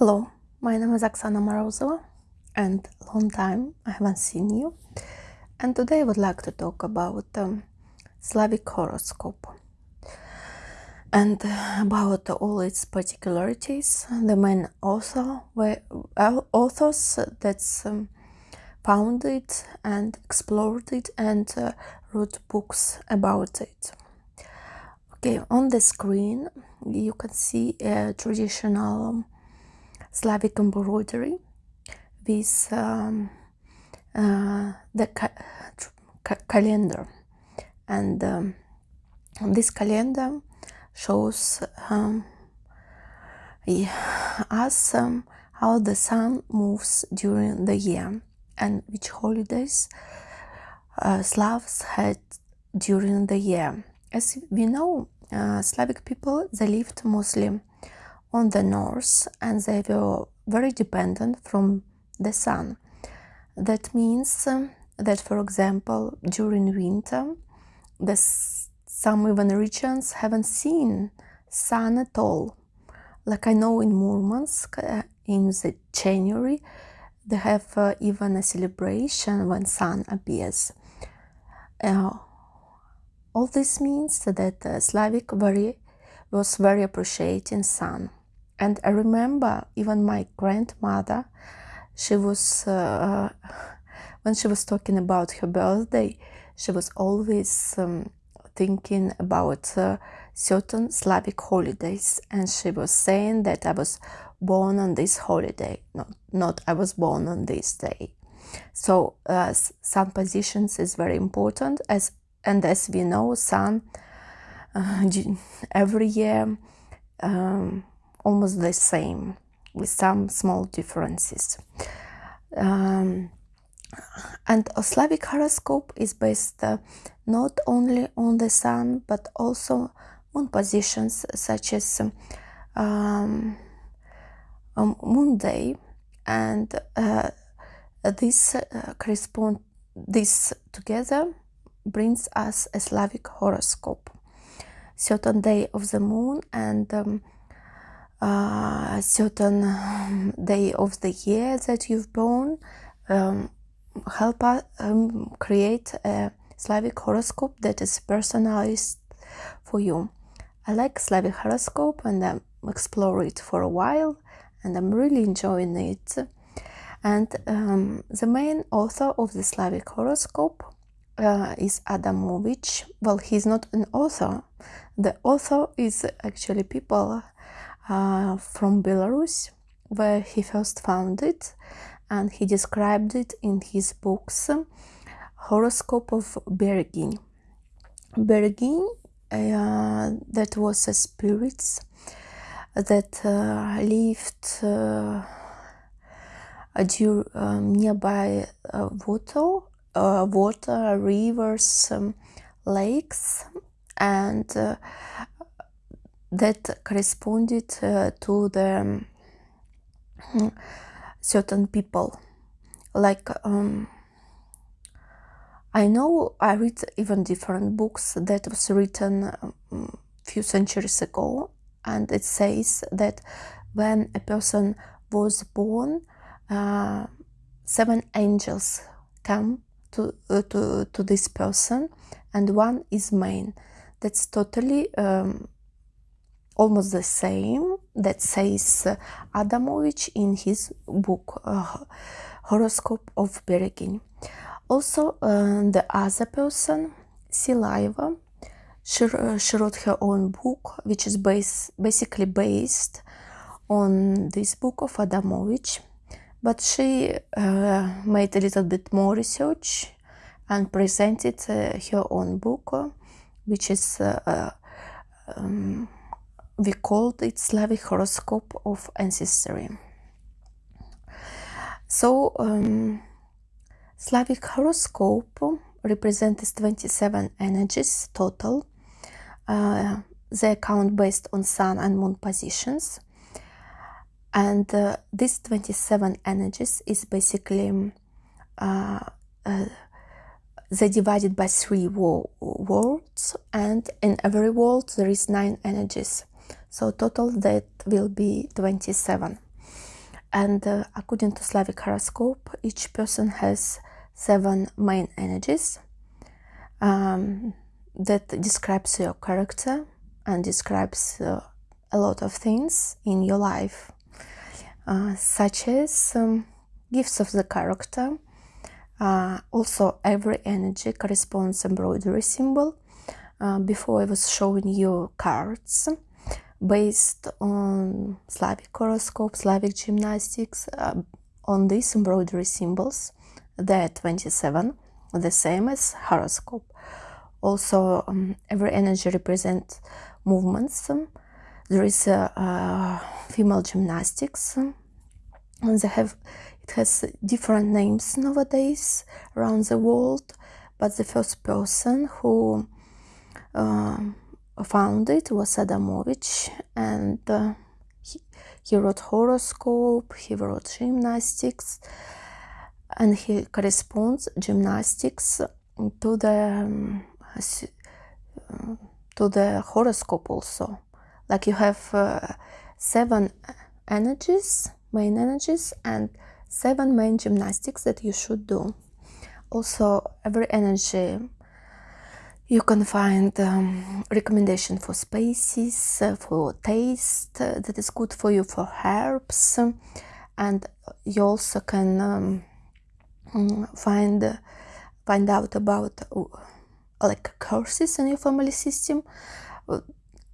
Hello, my name is Oksana Morozova and long time I haven't seen you. And today I would like to talk about um, Slavic horoscope and about all its particularities. The main author, uh, authors that's um, found it and explored it and uh, wrote books about it. Okay, on the screen you can see a traditional Slavic embroidery with um, uh, the ca ca calendar and um, this calendar shows um, us um, how the sun moves during the year and which holidays uh, Slavs had during the year. As we know, uh, Slavic people, they lived mostly on the north and they were very dependent from the sun. That means um, that, for example, during winter, the, some even regions haven't seen sun at all. Like I know in Murmansk, uh, in the January, they have uh, even a celebration when sun appears. Uh, all this means that uh, Slavic very, was very appreciating sun. And I remember even my grandmother, she was, uh, when she was talking about her birthday, she was always um, thinking about uh, certain Slavic holidays. And she was saying that I was born on this holiday, not, not I was born on this day. So uh, sun positions is very important as and as we know sun uh, every year um, almost the same with some small differences. Um, and a Slavic horoscope is based uh, not only on the sun but also on positions such as um, um, moon day and uh, this uh, correspond this together brings us a Slavic horoscope certain day of the moon and um, a certain day of the year that you've born um, help us um, create a Slavic horoscope that is personalized for you. I like Slavic horoscope and I explore it for a while and I'm really enjoying it. And um, the main author of the Slavic horoscope uh, is Adamovich. Well, he's not an author. The author is actually people uh, from Belarus, where he first found it, and he described it in his books Horoscope of Bergin. Bergin, uh, that was a spirit that uh, lived uh, um, nearby uh, water, uh, water, rivers, um, lakes, and that corresponded uh, to the um, certain people. Like um, I know I read even different books that was written a um, few centuries ago and it says that when a person was born uh, seven angels come to, uh, to, to this person and one is mine. That's totally um, almost the same that says uh, Adamovich in his book uh, Horoscope of Beregin. Also, uh, the other person, Silaiva, she, uh, she, wrote her own book, which is base, basically based on this book of Adamovich, but she uh, made a little bit more research and presented uh, her own book, which is um, we called it Slavic horoscope of ancestry. So, um, Slavic horoscope represents 27 energies total. Uh, they account based on sun and moon positions. And uh, these 27 energies is basically uh, uh they divided by three worlds and in every world there is nine energies so total that will be 27 and uh, according to Slavic horoscope each person has seven main energies um, that describes your character and describes uh, a lot of things in your life uh, such as um, gifts of the character uh, also every energy corresponds embroidery symbol uh, before I was showing you cards based on Slavic horoscope, Slavic gymnastics, uh, on these embroidery symbols. They're 27, the same as horoscope. Also, um, every energy represents movements. There is a, a female gymnastics, and they have it has different names nowadays around the world. But the first person who uh, found it was Adamovich, and uh, he, he wrote horoscope, he wrote gymnastics, and he corresponds gymnastics to the um, to the horoscope also. Like you have uh, seven energies, main energies, and seven main gymnastics that you should do. Also, every energy you can find um, recommendation for spices, uh, for taste uh, that is good for you, for herbs, and you also can um, mm, find find out about uh, like curses in your family system.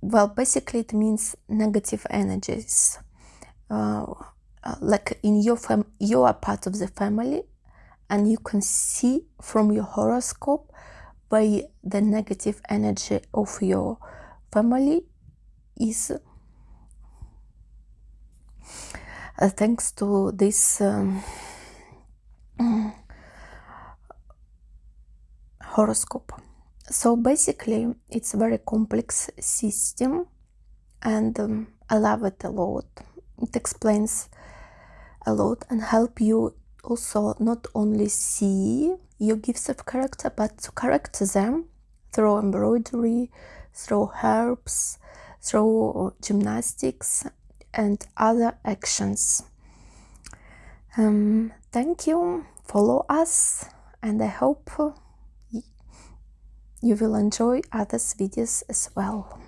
Well, basically, it means negative energies. Uh like in your fam, you are part of the family, and you can see from your horoscope by the negative energy of your family is uh, thanks to this um, horoscope. So basically it's a very complex system and um, i love it a lot. It explains a lot and help you also not only see your gifts of character, but to correct them through embroidery, through herbs, through gymnastics, and other actions. Um, thank you, follow us, and I hope you will enjoy others videos as well.